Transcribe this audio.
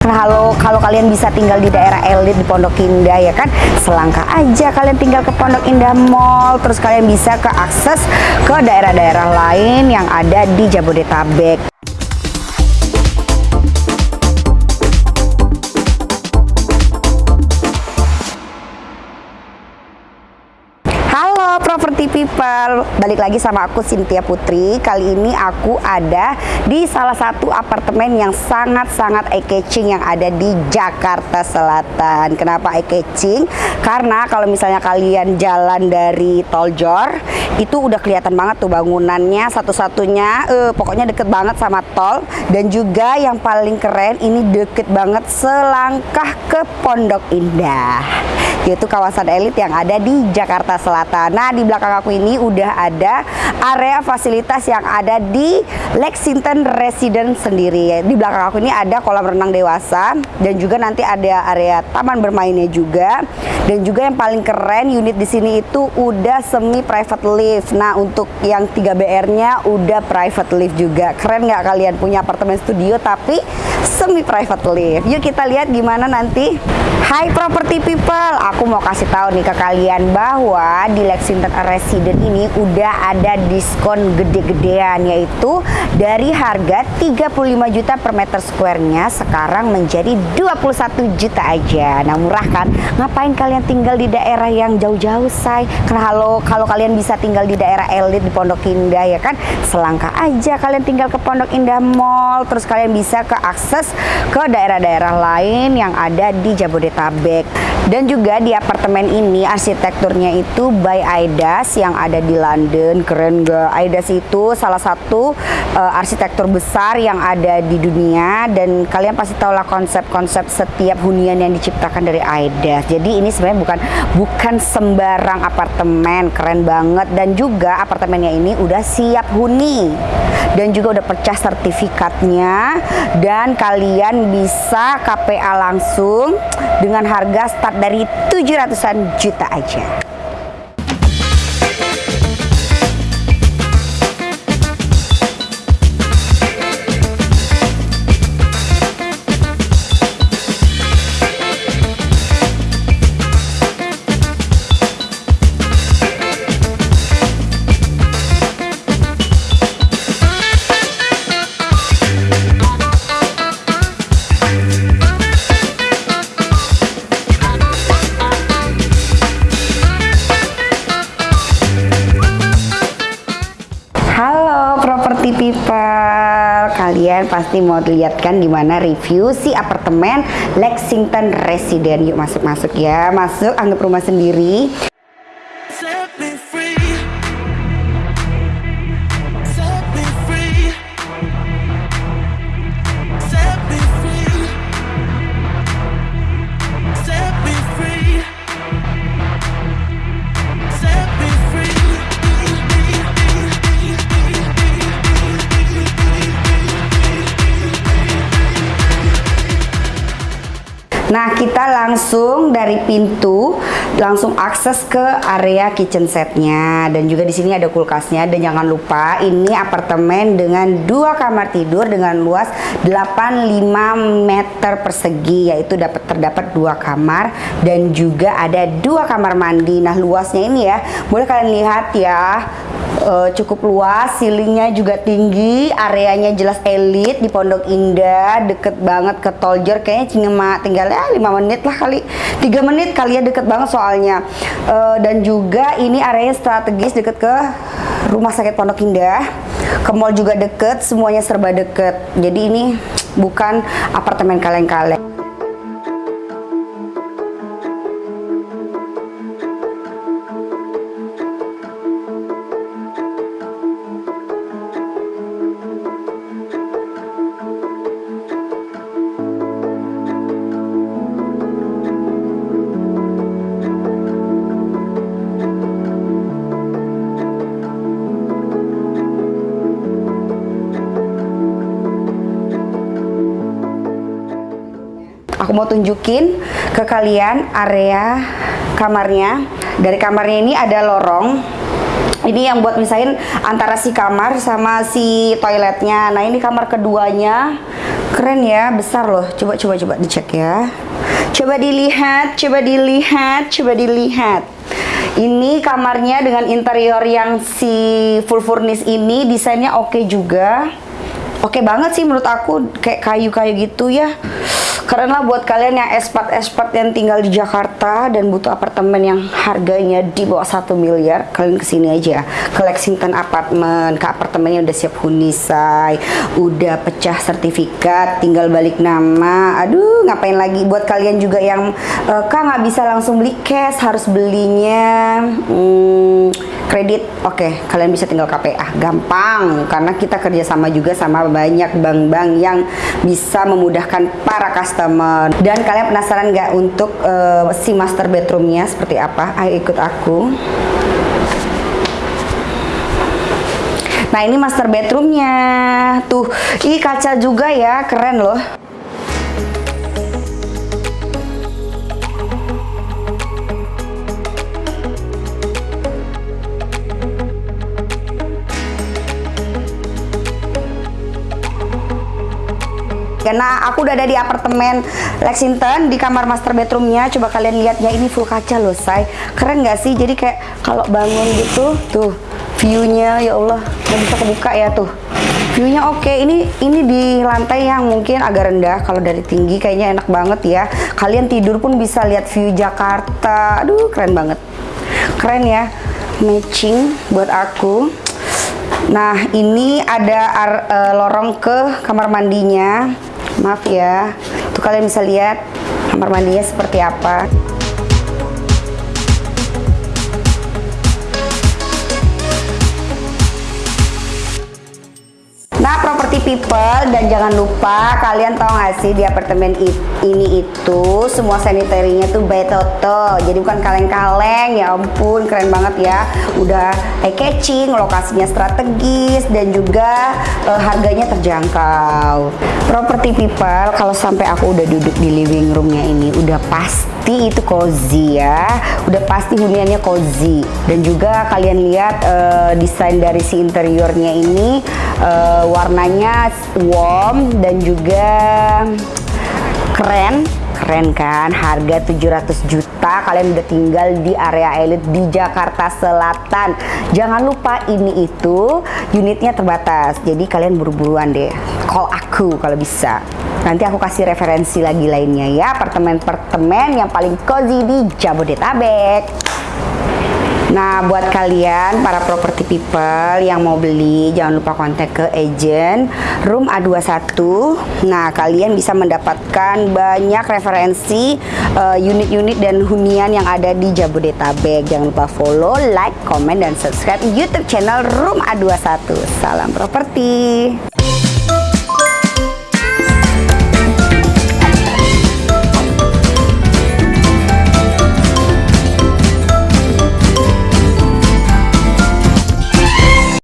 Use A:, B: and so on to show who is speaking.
A: Halo, kalau kalian bisa tinggal di daerah elit di Pondok Indah ya kan, selangkah aja kalian tinggal ke Pondok Indah Mall, terus kalian bisa ke akses ke daerah-daerah lain yang ada di Jabodetabek. Property people, balik lagi sama aku Cynthia Putri. Kali ini aku ada di salah satu apartemen yang sangat-sangat eye-catching yang ada di Jakarta Selatan. Kenapa eye-catching? Karena kalau misalnya kalian jalan dari Tol Jor, itu udah kelihatan banget tuh bangunannya satu-satunya, eh, pokoknya deket banget sama tol. Dan juga yang paling keren, ini deket banget selangkah ke Pondok Indah, yaitu kawasan elit yang ada di Jakarta Selatan. Nah, di belakang aku ini udah ada area fasilitas yang ada di Lexington Residence sendiri. Di belakang aku ini ada kolam renang dewasa dan juga nanti ada area taman bermainnya juga. Dan juga yang paling keren unit di sini itu udah semi private lift. Nah, untuk yang 3BR-nya udah private lift juga. Keren nggak kalian punya apartemen studio tapi semi private lift. Yuk kita lihat gimana nanti. Hai property people, aku mau kasih tahu nih ke kalian bahwa di Lexington Resident ini udah ada diskon gede-gedean yaitu dari harga 35 juta per meter square-nya sekarang menjadi 21 juta aja. Nah, murah kan? Ngapain kalian tinggal di daerah yang jauh-jauh, say? Karena halo, kalau kalian bisa tinggal di daerah elit di Pondok Indah ya kan, selangkah aja kalian tinggal ke Pondok Indah Mall, terus kalian bisa ke akses ke daerah-daerah lain yang ada di Jabodetabek. Dan juga di apartemen ini arsitekturnya itu by Aidas yang ada di London. Keren gak? Aidas itu salah satu uh, arsitektur besar yang ada di dunia dan kalian pasti tahu lah konsep-konsep setiap hunian yang diciptakan dari Aidas. Jadi ini sebenarnya bukan bukan sembarang apartemen, keren banget dan juga apartemennya ini udah siap huni dan juga udah pecah sertifikatnya dan kalian bisa KPA langsung dengan harga start dari 700-an juta aja. Property people, kalian pasti mau lihat kan gimana review si apartemen Lexington Resident. Yuk masuk-masuk ya, masuk anggap rumah sendiri. Nah, kita langsung dari pintu langsung akses ke area kitchen setnya. Dan juga di sini ada kulkasnya. Dan jangan lupa ini apartemen dengan dua kamar tidur dengan luas 85 meter persegi yaitu dapat terdapat dua kamar. Dan juga ada dua kamar mandi. Nah, luasnya ini ya, boleh kalian lihat ya. Eh, cukup luas, ceilingnya juga tinggi, areanya jelas elit di Pondok Indah, deket banget ke Toljer, kayaknya cuma tinggal ya 5 menit lah kali, 3 menit kali ya deket banget soalnya. Eh, dan juga ini areanya strategis deket ke Rumah Sakit Pondok Indah, ke mall juga deket, semuanya serba deket. Jadi ini bukan apartemen kaleng-kaleng. Aku mau tunjukin ke kalian area kamarnya. Dari kamarnya ini ada lorong. Ini yang buat misahin antara si kamar sama si toiletnya. Nah ini kamar keduanya Keren ya, besar loh. Coba coba coba dicek ya. Coba dilihat, coba dilihat, coba dilihat. Ini kamarnya dengan interior yang si full furnish ini desainnya oke juga. Oke banget sih menurut aku kayak kayu-kayu gitu ya. Keren lah buat kalian yang expat-expat yang tinggal di Jakarta dan butuh apartemen yang harganya di bawah 1 miliar, kalian ke sini aja ke Lexington Apartment, ke apartemennya udah siap huni say, udah pecah sertifikat, tinggal balik nama. Aduh, ngapain lagi buat kalian juga yang eh, kak nggak bisa langsung beli cash, harus belinya hmm, kredit. Oke, kalian bisa tinggal KPA, gampang karena kita kerjasama juga sama banyak bank-bank yang bisa memudahkan para customer. Dan kalian penasaran nggak untuk eh, si master bedroomnya seperti apa? Ayo ikut aku. Nah ini master bedroomnya tuh, ih kaca juga ya, keren loh. Karena aku udah ada di apartemen Lexington di kamar master bedroomnya. Coba kalian lihat ya ini full kaca loh, say. Keren nggak sih? Jadi kayak kalau bangun gitu, tuh viewnya ya Allah nggak bisa kebuka ya tuh. Viewnya oke. Ini ini di lantai yang mungkin agak rendah. Kalau dari tinggi kayaknya enak banget ya. Kalian tidur pun bisa lihat view Jakarta. Aduh keren banget. Keren ya. Matching buat aku. Nah, ini ada ar- eh, lorong ke kamar mandinya. Maaf ya. Tuh kalian bisa lihat kamar mandinya seperti apa. Nah, property people dan jangan lupa kalian tahu nggak sih di apartemen i- ini itu semua sanitarinya tuh by Toto. Jadi bukan kaleng-kaleng, ya ampun keren banget ya. Udah eye catching, lokasinya strategis dan juga eh, harganya terjangkau. Property people kalau sampai aku udah duduk di living roomnya ini udah pasti itu cozy ya. Udah pasti huniannya cozy dan juga kalian lihat eh, desain dari si interiornya ini eh, warnanya warm dan juga keren. Keren kan? Harga 700 juta kalian udah tinggal di area elit di Jakarta Selatan. Jangan lupa ini itu unitnya terbatas. Jadi kalian buru-buruan deh. Call aku kalau bisa. Nanti aku kasih referensi lagi lainnya ya. Apartemen-apartemen yang paling cozy di Jabodetabek Nah, buat kalian para property people yang mau beli, jangan lupa kontak ke agent Room A21. Nah, kalian bisa mendapatkan banyak referensi eh, unit-unit dan hunian yang ada di Jabodetabek. Jangan lupa follow, like, komen, dan subscribe YouTube channel Room A21. Salam properti.